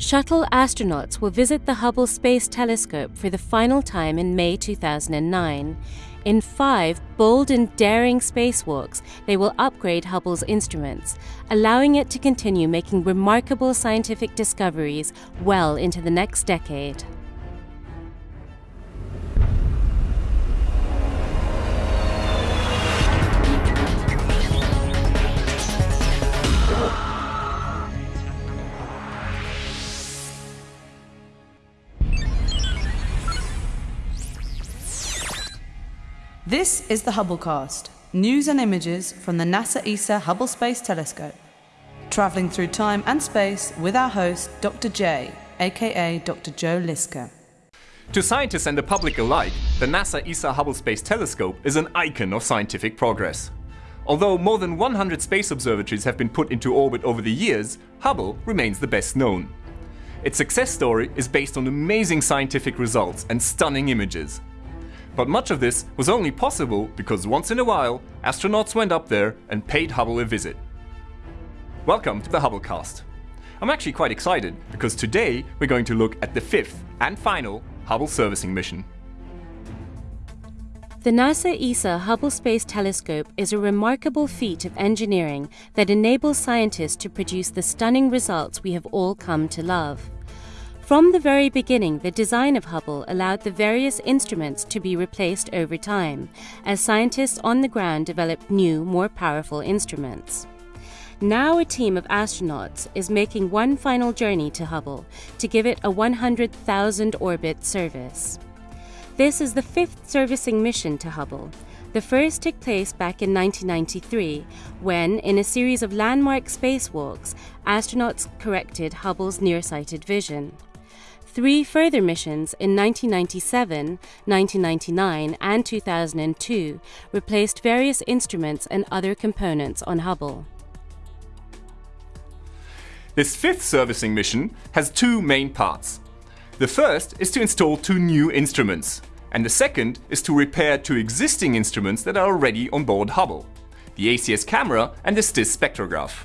Shuttle astronauts will visit the Hubble Space Telescope for the final time in May 2009. In five bold and daring spacewalks, they will upgrade Hubble's instruments, allowing it to continue making remarkable scientific discoveries well into the next decade. This is the Hubblecast, news and images from the NASA ESA Hubble Space Telescope. Travelling through time and space with our host, Dr. J, aka Dr. Joe Liske. To scientists and the public alike, the NASA ESA Hubble Space Telescope is an icon of scientific progress. Although more than 100 space observatories have been put into orbit over the years, Hubble remains the best known. Its success story is based on amazing scientific results and stunning images. But much of this was only possible because once in a while, astronauts went up there and paid Hubble a visit. Welcome to the Hubblecast. I'm actually quite excited because today we're going to look at the fifth and final Hubble servicing mission. The NASA ESA Hubble Space Telescope is a remarkable feat of engineering that enables scientists to produce the stunning results we have all come to love. From the very beginning, the design of Hubble allowed the various instruments to be replaced over time, as scientists on the ground developed new, more powerful instruments. Now, a team of astronauts is making one final journey to Hubble to give it a 100,000 orbit service. This is the fifth servicing mission to Hubble. The first took place back in 1993 when, in a series of landmark spacewalks, astronauts corrected Hubble's nearsighted vision. Three further missions in 1997, 1999, and 2002 replaced various instruments and other components on Hubble. This fifth servicing mission has two main parts. The first is to install two new instruments, and the second is to repair two existing instruments that are already on board Hubble, the ACS camera and the STIS spectrograph.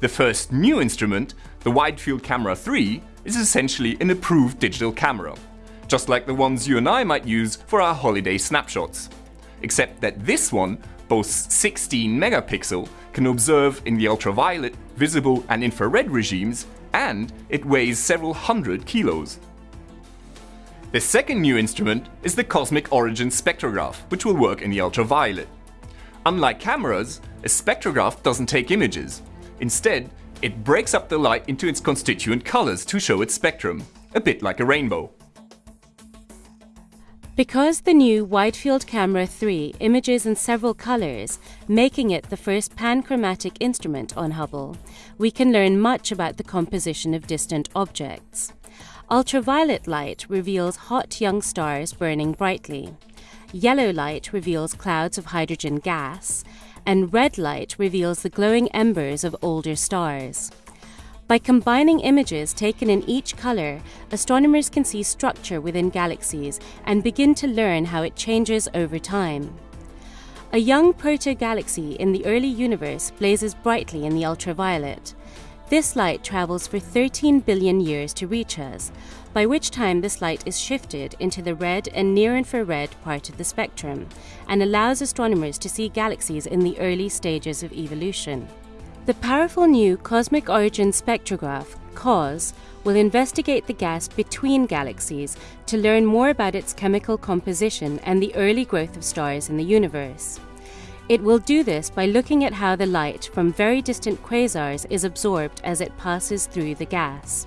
The first new instrument, the Wide Field Camera 3, is essentially an approved digital camera, just like the ones you and I might use for our holiday snapshots. Except that this one boasts 16 megapixel, can observe in the ultraviolet, visible and infrared regimes, and it weighs several hundred kilos. The second new instrument is the Cosmic Origin spectrograph, which will work in the ultraviolet. Unlike cameras, a spectrograph doesn't take images. Instead, it breaks up the light into its constituent colors to show its spectrum, a bit like a rainbow. Because the new Wide Field Camera 3 images in several colors, making it the first panchromatic instrument on Hubble, we can learn much about the composition of distant objects. Ultraviolet light reveals hot young stars burning brightly. Yellow light reveals clouds of hydrogen gas, and red light reveals the glowing embers of older stars. By combining images taken in each color, astronomers can see structure within galaxies and begin to learn how it changes over time. A young proto-galaxy in the early universe blazes brightly in the ultraviolet. This light travels for 13 billion years to reach us, by which time this light is shifted into the red and near infrared part of the spectrum and allows astronomers to see galaxies in the early stages of evolution. The powerful new Cosmic Origin Spectrograph, COS, will investigate the gas between galaxies to learn more about its chemical composition and the early growth of stars in the universe. It will do this by looking at how the light from very distant quasars is absorbed as it passes through the gas.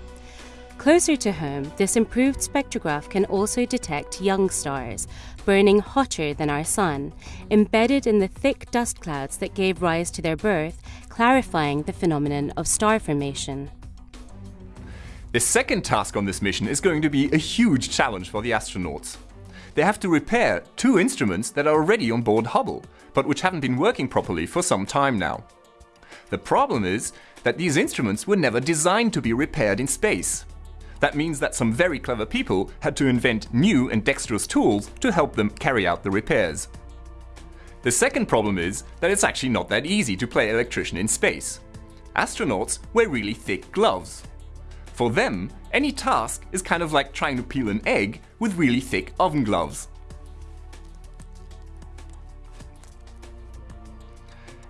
Closer to home, this improved spectrograph can also detect young stars, burning hotter than our Sun, embedded in the thick dust clouds that gave rise to their birth, clarifying the phenomenon of star formation. The second task on this mission is going to be a huge challenge for the astronauts. They have to repair two instruments that are already on board Hubble, but which haven't been working properly for some time now. The problem is that these instruments were never designed to be repaired in space. That means that some very clever people had to invent new and dexterous tools to help them carry out the repairs. The second problem is that it's actually not that easy to play electrician in space. Astronauts wear really thick gloves. For them, any task is kind of like trying to peel an egg with really thick oven gloves.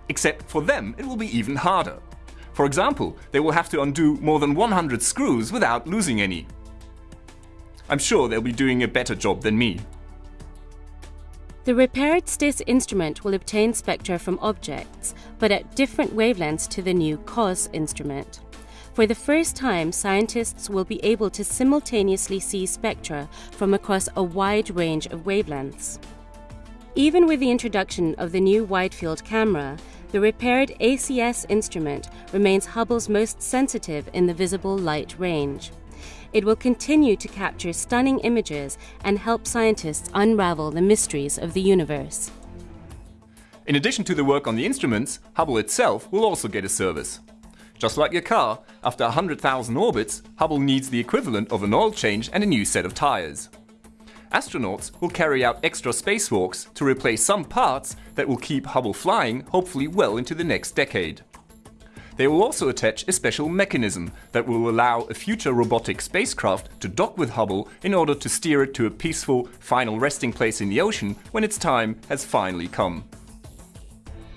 Except for them, it will be even harder. For example, they will have to undo more than 100 screws without losing any. I'm sure they'll be doing a better job than me. The repaired STIS instrument will obtain spectra from objects, but at different wavelengths to the new COS instrument. For the first time, scientists will be able to simultaneously see spectra from across a wide range of wavelengths. Even with the introduction of the new wide field camera, the repaired ACS instrument remains Hubble's most sensitive in the visible light range. It will continue to capture stunning images and help scientists unravel the mysteries of the universe. In addition to the work on the instruments, Hubble itself will also get a service. Just like your car, after 100,000 orbits, Hubble needs the equivalent of an oil change and a new set of tires. Astronauts will carry out extra spacewalks to replace some parts that will keep Hubble flying hopefully well into the next decade. They will also attach a special mechanism that will allow a future robotic spacecraft to dock with Hubble in order to steer it to a peaceful, final resting place in the ocean when its time has finally come.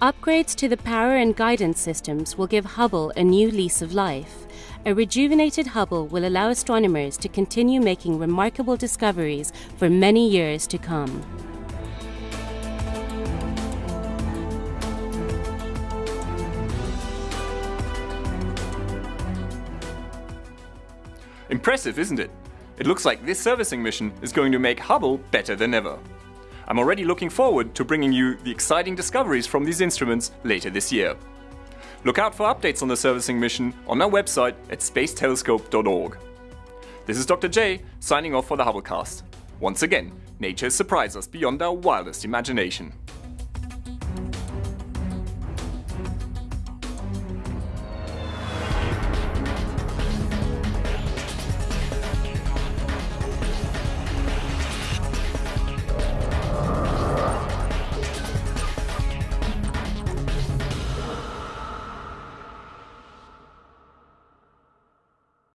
Upgrades to the power and guidance systems will give Hubble a new lease of life. A rejuvenated Hubble will allow astronomers to continue making remarkable discoveries for many years to come. Impressive, isn't it? It looks like this servicing mission is going to make Hubble better than ever. I'm already looking forward to bringing you the exciting discoveries from these instruments later this year. Look out for updates on the servicing mission on our website at spacetelescope.org. This is Dr. J signing off for the Hubblecast. Once again, nature has surprised us beyond our wildest imagination.